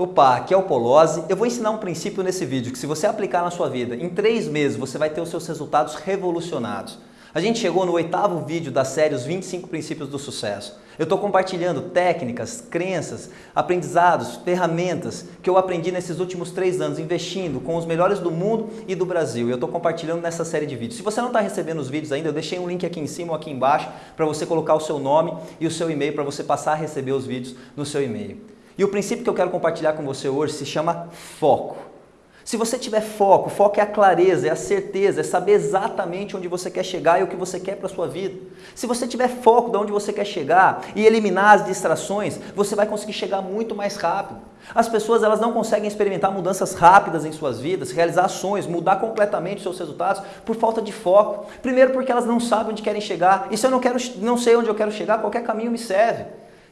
Opa, aqui é o Polozzi. Eu vou ensinar um princípio nesse vídeo que se você aplicar na sua vida, em três meses você vai ter os seus resultados revolucionados. A gente chegou no oitavo vídeo da série Os 25 Princípios do Sucesso. Eu estou compartilhando técnicas, crenças, aprendizados, ferramentas que eu aprendi nesses últimos três anos, investindo com os melhores do mundo e do Brasil. E eu estou compartilhando nessa série de vídeos. Se você não está recebendo os vídeos ainda, eu deixei um link aqui em cima ou aqui embaixo para você colocar o seu nome e o seu e-mail para você passar a receber os vídeos no seu e-mail. E o princípio que eu quero compartilhar com você hoje se chama foco. Se você tiver foco, foco é a clareza, é a certeza, é saber exatamente onde você quer chegar e o que você quer para a sua vida. Se você tiver foco de onde você quer chegar e eliminar as distrações, você vai conseguir chegar muito mais rápido. As pessoas elas não conseguem experimentar mudanças rápidas em suas vidas, realizar ações, mudar completamente os seus resultados por falta de foco. Primeiro porque elas não sabem onde querem chegar. E se eu não, quero, não sei onde eu quero chegar, qualquer caminho me serve.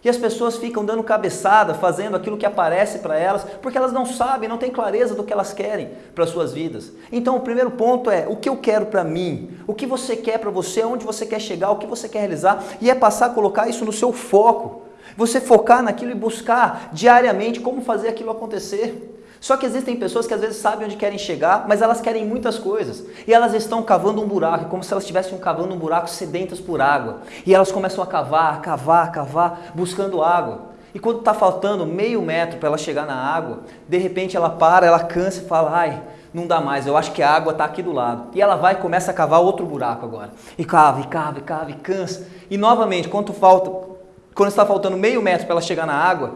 E as pessoas ficam dando cabeçada, fazendo aquilo que aparece para elas, porque elas não sabem, não têm clareza do que elas querem para suas vidas. Então o primeiro ponto é o que eu quero para mim, o que você quer para você, onde você quer chegar, o que você quer realizar, e é passar a colocar isso no seu foco. Você focar naquilo e buscar diariamente como fazer aquilo acontecer. Só que existem pessoas que às vezes sabem onde querem chegar, mas elas querem muitas coisas. E elas estão cavando um buraco, como se elas estivessem cavando um buraco sedentas por água. E elas começam a cavar, cavar, cavar, buscando água. E quando está faltando meio metro para ela chegar na água, de repente ela para, ela cansa e fala, ai, não dá mais, eu acho que a água está aqui do lado. E ela vai e começa a cavar outro buraco agora. E cava, e cava, e cava, e cansa. E novamente, quando falta, quando está faltando meio metro para ela chegar na água,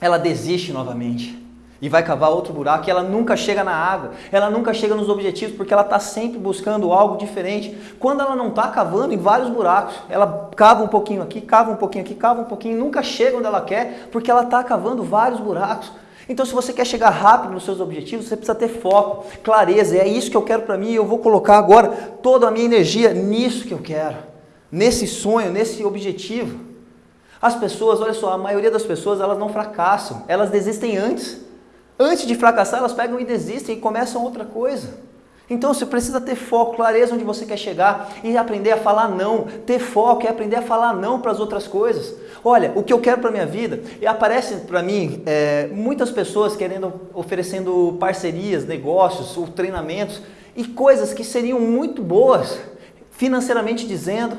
ela desiste novamente e vai cavar outro buraco e ela nunca chega na água, ela nunca chega nos objetivos porque ela está sempre buscando algo diferente. Quando ela não está cavando em vários buracos, ela cava um pouquinho aqui, cava um pouquinho aqui, cava um pouquinho, nunca chega onde ela quer porque ela está cavando vários buracos. Então se você quer chegar rápido nos seus objetivos, você precisa ter foco, clareza, é isso que eu quero para mim e eu vou colocar agora toda a minha energia nisso que eu quero, nesse sonho, nesse objetivo. As pessoas, olha só, a maioria das pessoas elas não fracassam, elas desistem antes. Antes de fracassar, elas pegam e desistem e começam outra coisa. Então você precisa ter foco, clareza onde você quer chegar e aprender a falar não. Ter foco é aprender a falar não para as outras coisas. Olha, o que eu quero para minha vida, e aparece para mim é, muitas pessoas querendo, oferecendo parcerias, negócios ou treinamentos e coisas que seriam muito boas, financeiramente dizendo,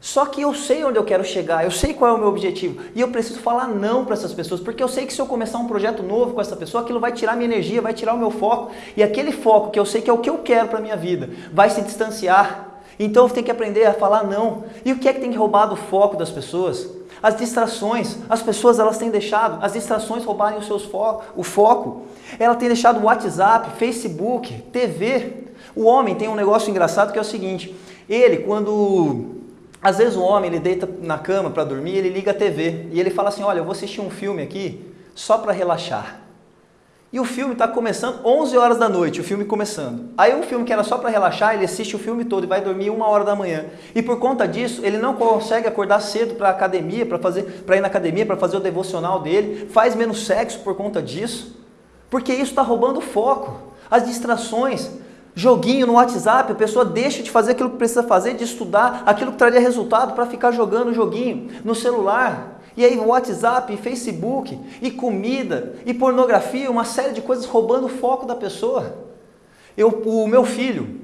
só que eu sei onde eu quero chegar, eu sei qual é o meu objetivo e eu preciso falar não para essas pessoas, porque eu sei que se eu começar um projeto novo com essa pessoa, aquilo vai tirar minha energia, vai tirar o meu foco e aquele foco que eu sei que é o que eu quero para minha vida vai se distanciar. Então eu tenho que aprender a falar não. E o que é que tem que roubar do foco das pessoas? As distrações. As pessoas elas têm deixado as distrações roubarem os seus fo o foco. Ela tem deixado WhatsApp, Facebook, TV. O homem tem um negócio engraçado que é o seguinte: ele quando às vezes o homem ele deita na cama para dormir, ele liga a TV e ele fala assim, olha, eu vou assistir um filme aqui só para relaxar. E o filme está começando 11 horas da noite, o filme começando. Aí um filme que era só para relaxar, ele assiste o filme todo e vai dormir uma hora da manhã. E por conta disso, ele não consegue acordar cedo para academia, para fazer, para ir na academia, para fazer o devocional dele, faz menos sexo por conta disso, porque isso está roubando o foco. As distrações, Joguinho no WhatsApp, a pessoa deixa de fazer aquilo que precisa fazer, de estudar aquilo que traria resultado para ficar jogando joguinho no celular. E aí WhatsApp, Facebook, e comida, e pornografia, uma série de coisas roubando o foco da pessoa. Eu, o meu filho,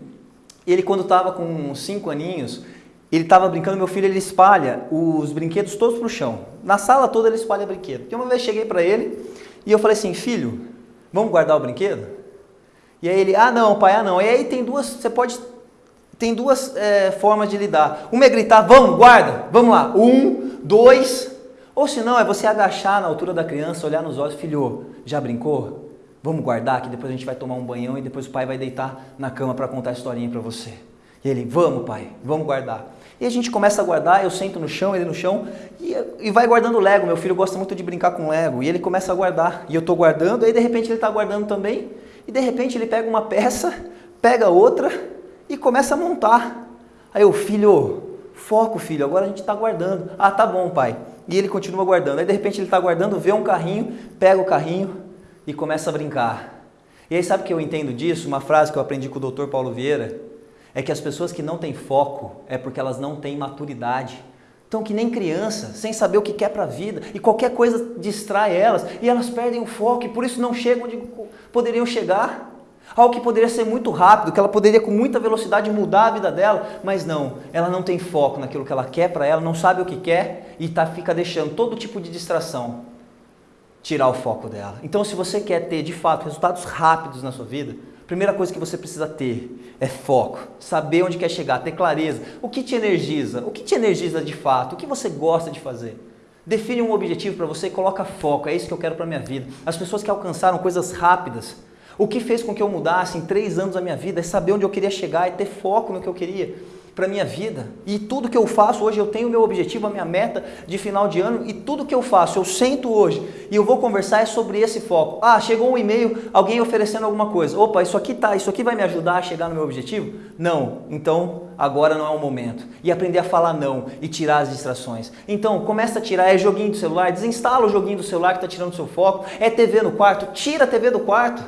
ele quando estava com 5 aninhos, ele estava brincando, meu filho ele espalha os brinquedos todos para o chão. Na sala toda ele espalha brinquedo. E uma vez cheguei para ele e eu falei assim, filho, vamos guardar o brinquedo? E aí ele, ah não, pai, ah não. E aí tem duas, você pode, tem duas é, formas de lidar. Uma é gritar, vamos, guarda, vamos lá. Um, dois. Ou se não, é você agachar na altura da criança, olhar nos olhos, filho, já brincou? Vamos guardar que depois a gente vai tomar um banhão e depois o pai vai deitar na cama para contar a historinha para você. E ele, vamos pai, vamos guardar. E a gente começa a guardar, eu sento no chão, ele no chão, e, e vai guardando Lego. Meu filho gosta muito de brincar com Lego. E ele começa a guardar, e eu estou guardando, aí de repente ele está guardando também, e de repente ele pega uma peça, pega outra e começa a montar. Aí o filho, foco filho, agora a gente está guardando. Ah, tá bom pai. E ele continua guardando. Aí de repente ele está guardando, vê um carrinho, pega o carrinho e começa a brincar. E aí sabe o que eu entendo disso? Uma frase que eu aprendi com o Dr. Paulo Vieira, é que as pessoas que não têm foco é porque elas não têm maturidade Estão que nem criança, sem saber o que quer para a vida, e qualquer coisa distrai elas, e elas perdem o foco, e por isso não chegam onde poderiam chegar. Algo que poderia ser muito rápido, que ela poderia com muita velocidade mudar a vida dela, mas não, ela não tem foco naquilo que ela quer para ela, não sabe o que quer e tá, fica deixando todo tipo de distração tirar o foco dela. Então, se você quer ter de fato resultados rápidos na sua vida, primeira coisa que você precisa ter é foco, saber onde quer chegar, ter clareza. O que te energiza? O que te energiza de fato? O que você gosta de fazer? Define um objetivo para você e coloca foco. É isso que eu quero para minha vida. As pessoas que alcançaram coisas rápidas, o que fez com que eu mudasse em três anos da minha vida é saber onde eu queria chegar e ter foco no que eu queria para a minha vida. E tudo que eu faço hoje, eu tenho o meu objetivo, a minha meta de final de ano, e tudo que eu faço, eu sento hoje e eu vou conversar é sobre esse foco. Ah, chegou um e-mail, alguém oferecendo alguma coisa. Opa, isso aqui tá, isso aqui vai me ajudar a chegar no meu objetivo? Não. Então, agora não é o momento. E aprender a falar não e tirar as distrações. Então, começa a tirar, é joguinho do celular, desinstala o joguinho do celular que está tirando seu foco, é TV no quarto, tira a TV do quarto.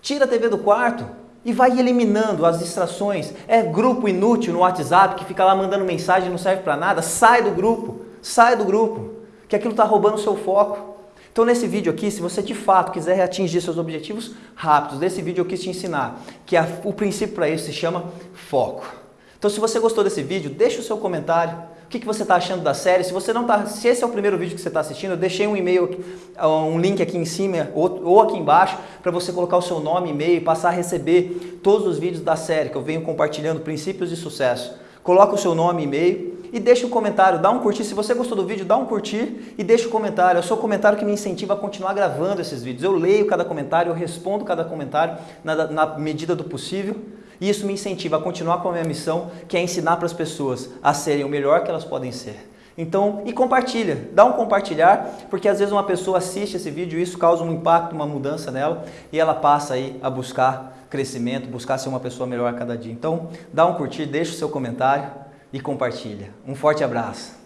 Tira a TV do quarto e vai eliminando as distrações. É grupo inútil no WhatsApp que fica lá mandando mensagem não serve para nada. Sai do grupo, sai do grupo, que aquilo está roubando o seu foco. Então nesse vídeo aqui, se você de fato quiser atingir seus objetivos rápidos, nesse vídeo eu quis te ensinar que a, o princípio para isso se chama foco. Então se você gostou desse vídeo, deixa o seu comentário. O que, que você está achando da série? Se você não tá, se esse é o primeiro vídeo que você está assistindo, eu deixei um e-mail, um link aqui em cima ou, ou aqui embaixo para você colocar o seu nome, e-mail e passar a receber todos os vídeos da série que eu venho compartilhando princípios de sucesso. Coloca o seu nome, e e-mail e deixa um comentário, dá um curtir. Se você gostou do vídeo, dá um curtir e deixa um comentário. É o seu comentário que me incentiva a continuar gravando esses vídeos. Eu leio cada comentário, eu respondo cada comentário na, na medida do possível. E isso me incentiva a continuar com a minha missão, que é ensinar para as pessoas a serem o melhor que elas podem ser. Então, e compartilha, dá um compartilhar, porque às vezes uma pessoa assiste esse vídeo e isso causa um impacto, uma mudança nela, e ela passa aí a buscar crescimento, buscar ser uma pessoa melhor a cada dia. Então, dá um curtir, deixa o seu comentário e compartilha. Um forte abraço.